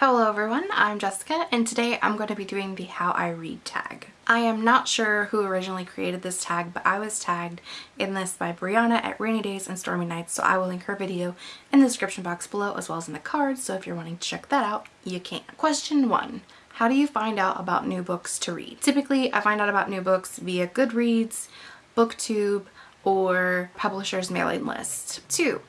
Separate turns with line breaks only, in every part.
Hello everyone, I'm Jessica and today I'm going to be doing the how I read tag. I am not sure who originally created this tag but I was tagged in this by Brianna at Rainy Days and Stormy Nights so I will link her video in the description box below as well as in the cards so if you're wanting to check that out you can. Question 1. How do you find out about new books to read? Typically I find out about new books via Goodreads, BookTube, or publisher's mailing list. 2.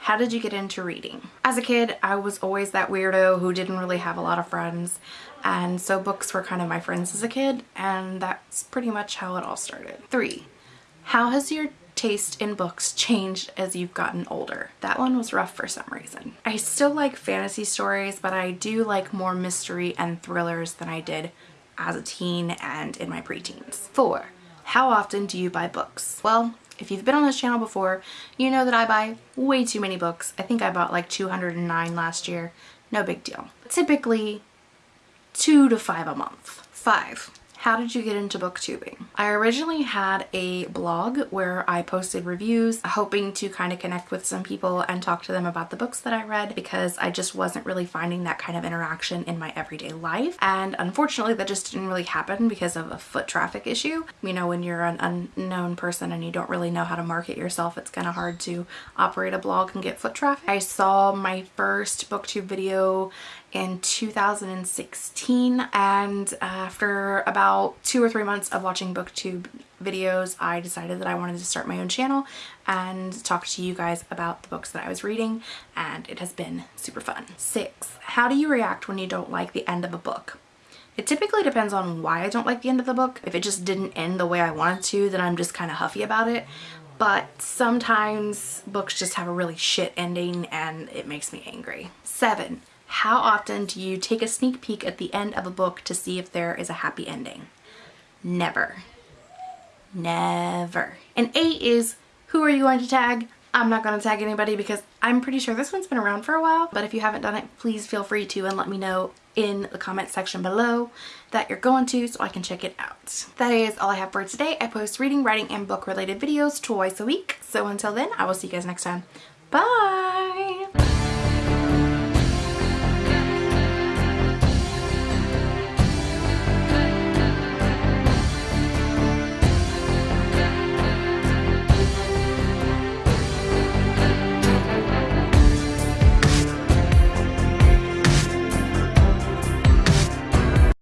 How did you get into reading? As a kid, I was always that weirdo who didn't really have a lot of friends and so books were kind of my friends as a kid and that's pretty much how it all started. Three, how has your taste in books changed as you've gotten older? That one was rough for some reason. I still like fantasy stories, but I do like more mystery and thrillers than I did as a teen and in my preteens. Four, how often do you buy books? Well, if you've been on this channel before, you know that I buy way too many books. I think I bought like 209 last year. No big deal. Typically two to five a month. Five, how did you get into booktubing? I originally had a blog where I posted reviews hoping to kind of connect with some people and talk to them about the books that I read because I just wasn't really finding that kind of interaction in my everyday life and unfortunately that just didn't really happen because of a foot traffic issue. You know when you're an unknown person and you don't really know how to market yourself it's kind of hard to operate a blog and get foot traffic. I saw my first booktube video in 2016 and uh, after about two or three months of watching booktube videos I decided that I wanted to start my own channel and talk to you guys about the books that I was reading and it has been super fun. Six, how do you react when you don't like the end of a book? It typically depends on why I don't like the end of the book. If it just didn't end the way I wanted to then I'm just kind of huffy about it but sometimes books just have a really shit ending and it makes me angry. Seven, how often do you take a sneak peek at the end of a book to see if there is a happy ending? Never. Never. And eight is, who are you going to tag? I'm not going to tag anybody because I'm pretty sure this one's been around for a while, but if you haven't done it, please feel free to and let me know in the comment section below that you're going to so I can check it out. That is all I have for today. I post reading, writing, and book related videos twice a week. So until then, I will see you guys next time. Bye!